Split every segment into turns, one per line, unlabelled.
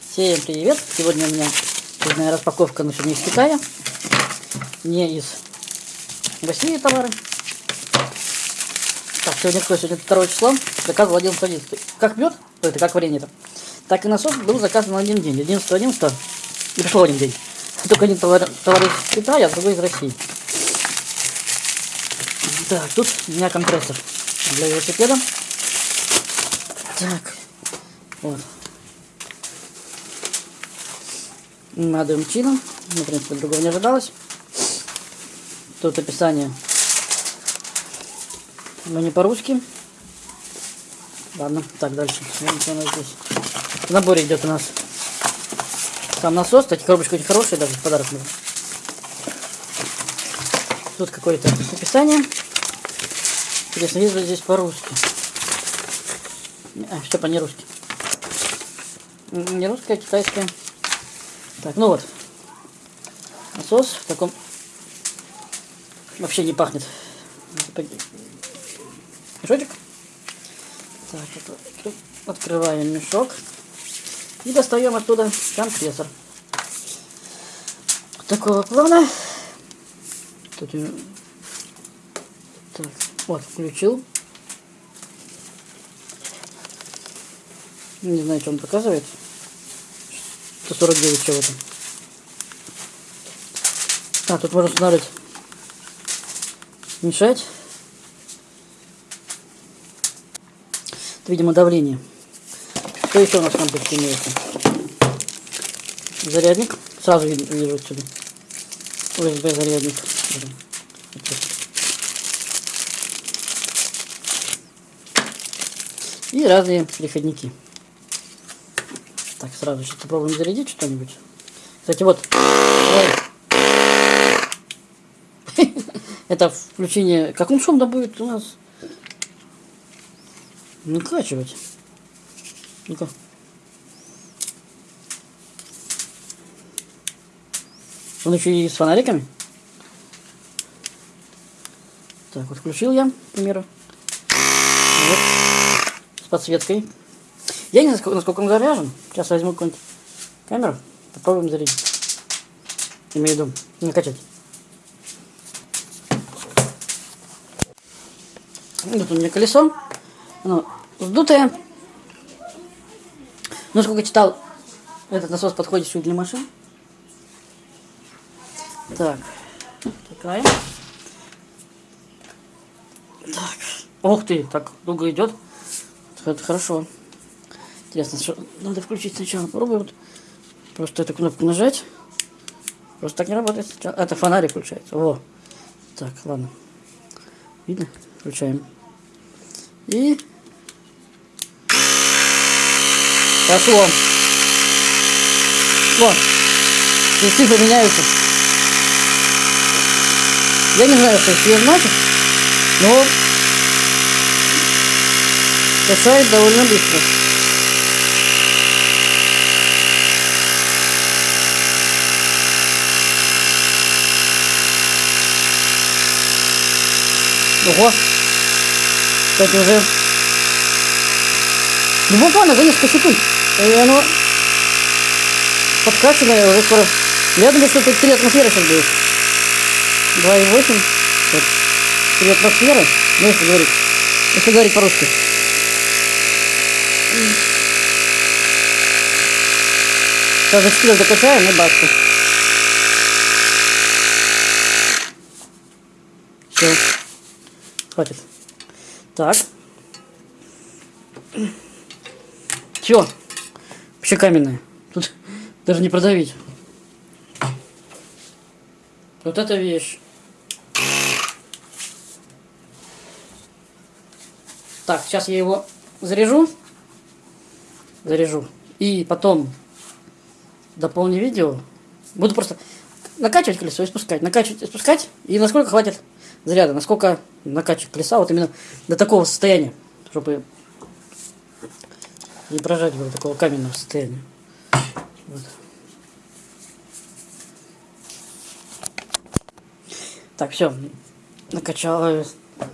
Всем привет! Сегодня у меня очередная распаковка, но сегодня из Китая. Не из России товары. Так, сегодня какое? Сегодня 2 число. Заказывал 11 Как мед, это как варенье-то, так и насос был заказан на один день. 11 11 и пришло один день. Только один товар, товар из Китая, а другой из России. Так, тут у меня компрессор для велосипеда. Так, вот. Надуем чином. Ну, в принципе, другого не ожидалось. Тут описание. Но не по-русски. Ладно, так, дальше. Что у нас здесь. В наборе идет у нас сам насос. Кстати, коробочка очень хорошая, даже подарок нужен. Тут какое-то описание. Интересно, есть ли здесь по-русски? А, что по не русски? Не русская, а китайская. Так, ну вот. Насос в таком... Вообще не пахнет. Мешочек. Так, открываем мешок. И достаем оттуда компрессор. Такого плана. Тут... Так, вот, включил. Не знаю, что он показывает. 149 чего-то. А, тут можно устанавливать. Мешать. Это, видимо, давление. Что еще у нас в комплекте имеется? Зарядник. Сразу вижу отсюда. USB зарядник. И разные переходники. Сразу сейчас попробуем зарядить что-нибудь. Кстати, вот. Это включение... Как он шум будет у нас? Накачивать. Ну-ка. Он еще и с фонариками. Так, вот включил я, к примеру. Вот. С подсветкой. Я не знаю, насколько он заряжен. Сейчас возьму какую-нибудь камеру. Попробуем зарядить. Имею в виду, накачать. Вот у меня колесо. Оно сдутое. Но сколько читал, этот насос подходит чуть для машин. Так, такая. Так. Ух ты, так долго идет. Это хорошо. Интересно, что надо включить сначала. Попробуем. Просто эту кнопку нажать. Просто так не работает. Это фонарик включается. О. Так, ладно. Видно? Включаем. И... Пошло. Вот. И цифры меняются. Я не знаю, что это значит, но касает довольно быстро. Ого. Кстати, уже... Ну, буквально за несколько секунд. И оно подкачанное уже скоро. Я думаю, что это 3 атмосферы сейчас будет. 2,8. Вот. 3 атмосферы. Ну, если говорить. Если говорить по-русски. Сейчас за 4 докачаем и баста. Все. Хватит. Так. Все. Вообще каменная. Тут даже не продавить. Вот эта вещь. Так, сейчас я его заряжу. Заряжу. И потом дополню видео. Буду просто накачивать колесо и спускать. Накачивать и спускать. И насколько хватит заряда, насколько накачивать колеса, вот именно до такого состояния, чтобы не прожать до такого каменного состояния. Вот. Так, все, накачал, э,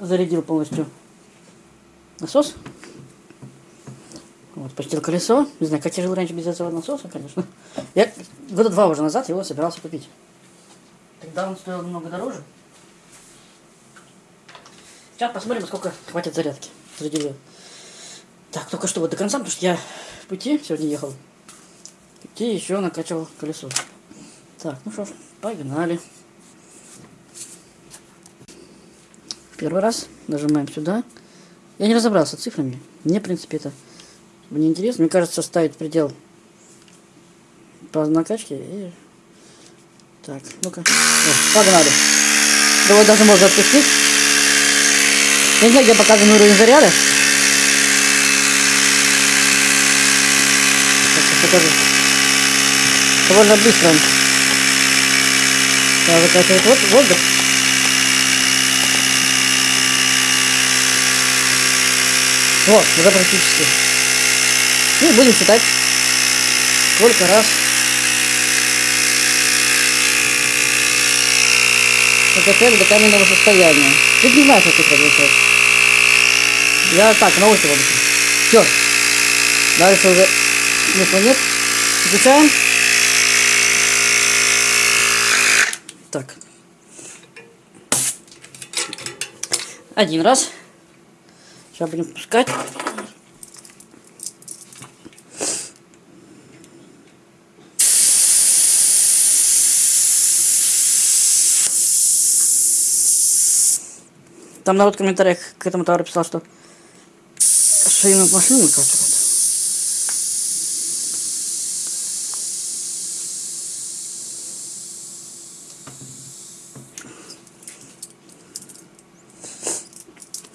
зарядил полностью насос. Вот. Почтил колесо. Не знаю, как я жил раньше без этого насоса, конечно. Я года два уже назад его собирался купить. Тогда он стоил немного дороже. Сейчас посмотрим, сколько хватит зарядки. Зарядили. Так, только что вот до конца, потому что я в пути сегодня ехал. В пути еще накачивал колесо. Так, ну что ж, погнали. Первый раз нажимаем сюда. Я не разобрался цифрами. Мне, в принципе, это не интересно. Мне кажется, ставить предел по накачке. И... Так, ну-ка. Погнали. Давай даже можно отпустить. Не знаю, где показан уровень заряда. Сейчас покажу. Довольно быстро он. Да, закачивает вот воздух. Вот, уже практически. Ну, будем считать, сколько раз закачали до каменного состояния. Тут не знаю, что цифра означает. Я так, на ощупь обычно. Все. Дальше уже смысла нет. Включаем. Так. Один раз. Сейчас будем пускать. Там народ в комментариях к этому товару писал, что шину машину выкачивают.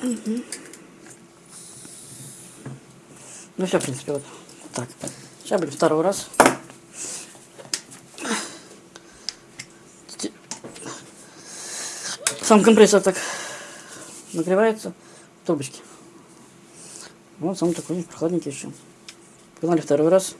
Угу. Ну все, в принципе, вот так. Сейчас будем второй раз. Сам компрессор так нагревается в трубочке. Вот сам такой прохладненький еще. Погнали второй раз.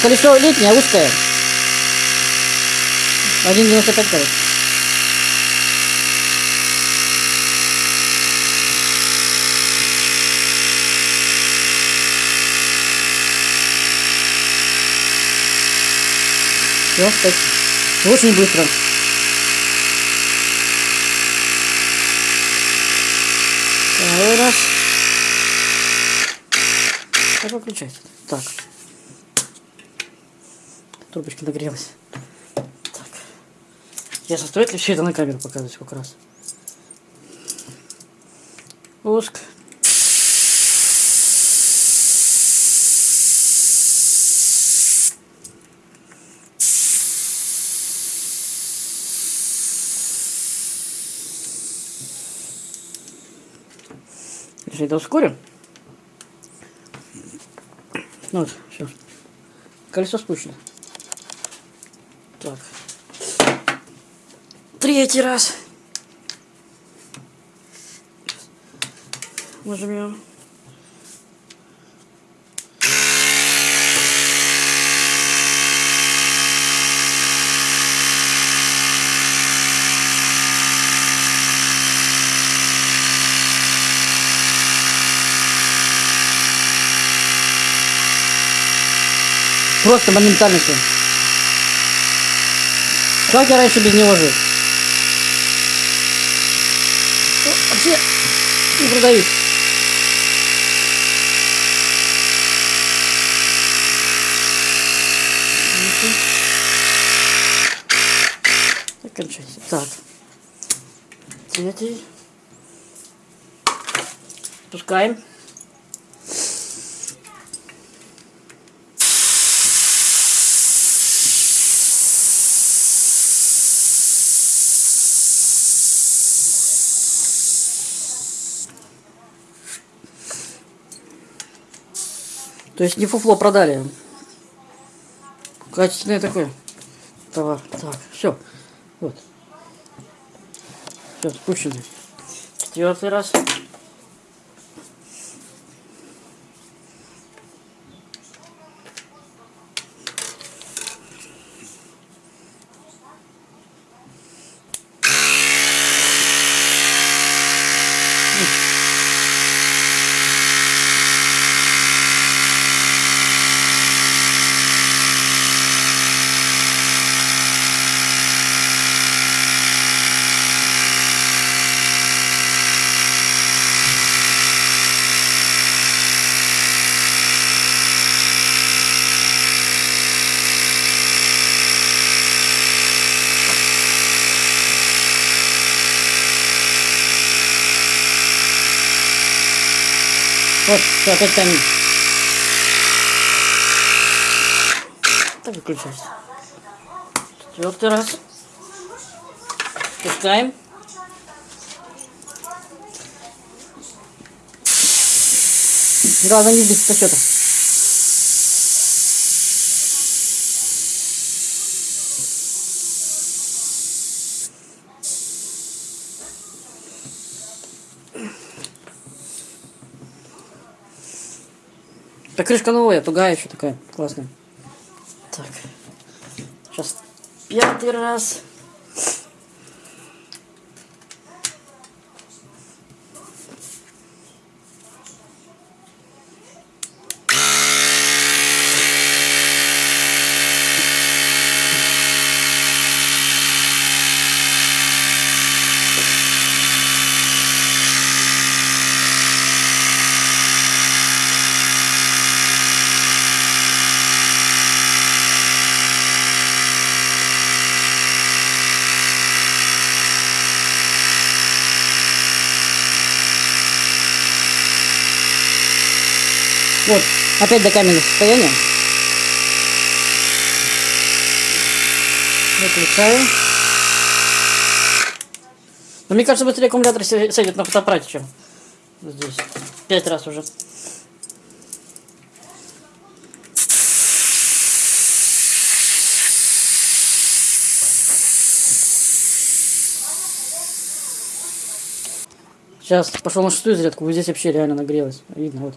Колесо летнее, узкое. 1,95 короче. Все, так. Очень быстро. Второй раз. Как выключать? Так. Трубочка нагрелась. Так. Ясно, стоит ли все это на камеру показывать сколько раз? Пуск. Если это ускорим. Ну вот, все. Колесо спущено. Так. Третий раз. Нажмем. Просто моментально все. Как я раньше без него жил? Ну, вообще не продают. Кончайся. Так. Третий. Пускаем. То есть не фуфло продали. Качественный такой товар. Так, все. Вот. Все, спущенный. Четвертый раз. Вот, все, опять тайминг. Так выключайся. Четвертый раз. Пускаем. Главное не сбить со счета. Крышка новая, тугая еще такая, классная. Так. Сейчас пятый раз. Вот, опять до каменного состояния. Выключаю. Но мне кажется, быстрее аккумулятор сядет на фотоаппарате, чем здесь. Пять раз уже. Сейчас пошел на шестую зарядку, вот здесь вообще реально нагрелось. Видно, вот.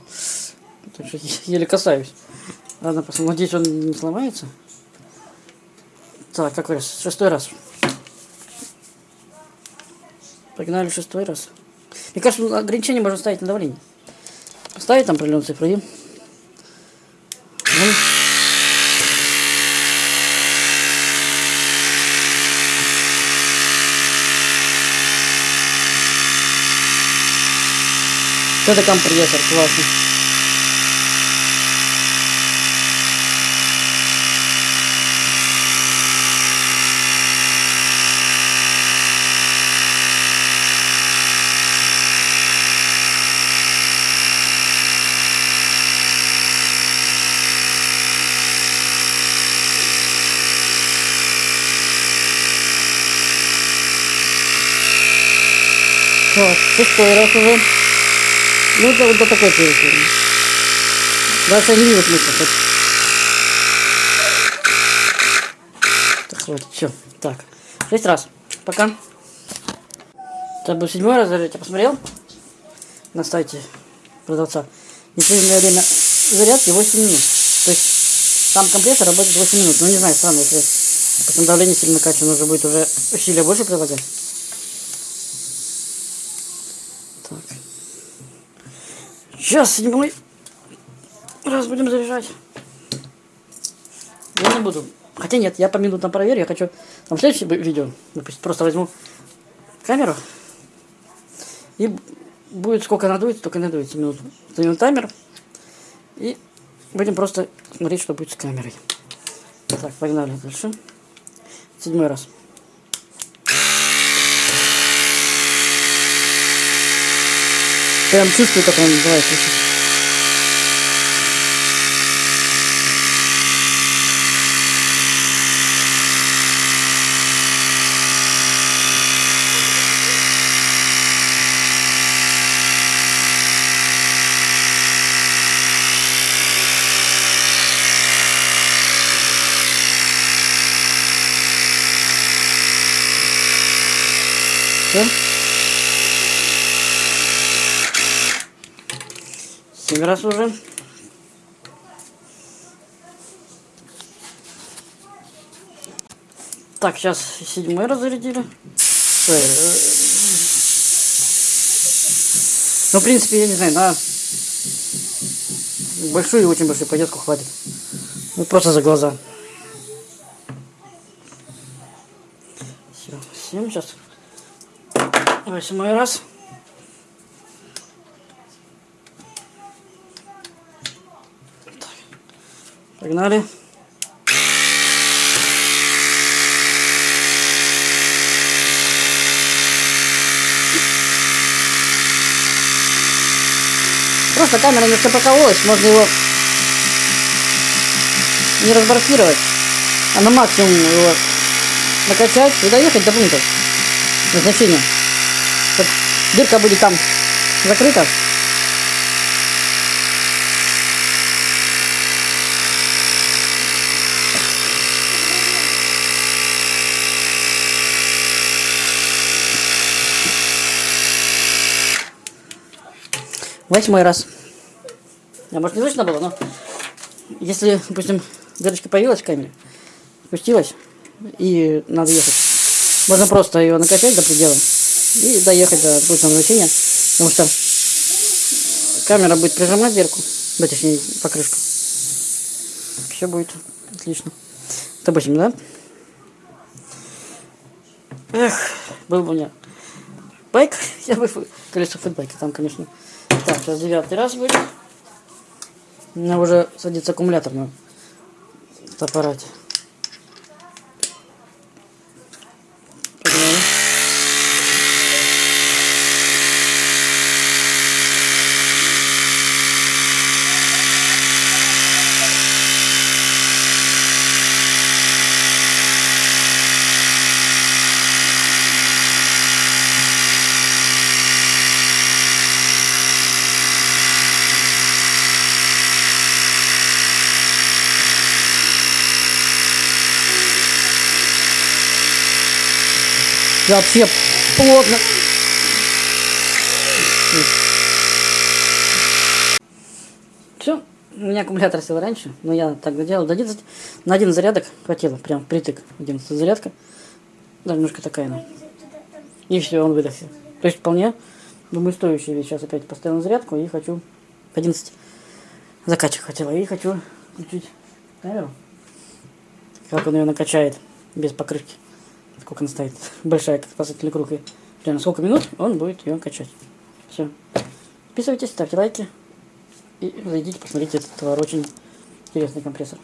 Что еле касаюсь. Ладно, посмотрим. Надеюсь, он не сломается. Так, какой раз? Шестой раз. Погнали шестой раз. Мне кажется, ограничение можно ставить на давление. Поставить там определенные цифры и... Ну. Это компрессор классный. Так, шестой раз уже. Ну, это вот до такой я не вижу смысла. хоть. Так, хватит, все. Так, шесть раз. Пока. Это был седьмой раз зарядить. Я посмотрел на сайте продавца. Непрерывное время зарядки 8 минут. То есть сам компрессор работает 8 минут. Ну, не знаю, странно, если потом давление сильно накачано, нужно будет уже усилия больше прилагать. Сейчас седьмой раз будем заряжать. Я не буду. Хотя нет, я по минутам проверю. Я хочу там следующее видео. Допустим, просто возьму камеру. И будет сколько надуется, только надуется минут. Ставим таймер. И будем просто смотреть, что будет с камерой. Так, погнали дальше. Седьмой раз. Прям чувствую, как он называется. Все? Семь раз уже. Так, сейчас седьмой раз зарядили. Ой, э, Ну, в принципе, я не знаю, на большую и очень большую поездку хватит. Ну, просто за глаза. Все, семь сейчас. Восьмой раз. Погнали. Просто камера немножко покололась, можно его не разблокировать, а на максимум его накачать и доехать до пункта назначения. Дырка будет там закрыта. Восьмой раз. А может не слышно было, но если, допустим, дырочка появилась в камере, спустилась, и надо ехать. Можно просто ее накачать до предела и доехать до точного назначения, потому что камера будет прижимать дверку, да, точнее, покрышку. Все будет отлично. Допустим, да? Эх, был бы у меня байк, я бы колесо футбайка там, конечно. Так, сейчас девятый раз будет. У меня уже садится аккумулятор на аппарате. Погнали. Вообще плотно. Все, у меня аккумулятор сел раньше, но я так доделал до 11. На один зарядок хватило, прям притык. 11 зарядка. Да, немножко такая она. И все, он выдохся. То есть вполне, думаю, стоящий вещь. Сейчас опять поставил на зарядку и хочу 11 закачек хотела. И хочу включить камеру. Как он ее накачает без покрышки сколько она стоит, большая, как спасательный круг, и примерно сколько минут он будет ее качать. Все. Подписывайтесь, ставьте лайки и зайдите, посмотрите этот товар. Очень интересный компрессор.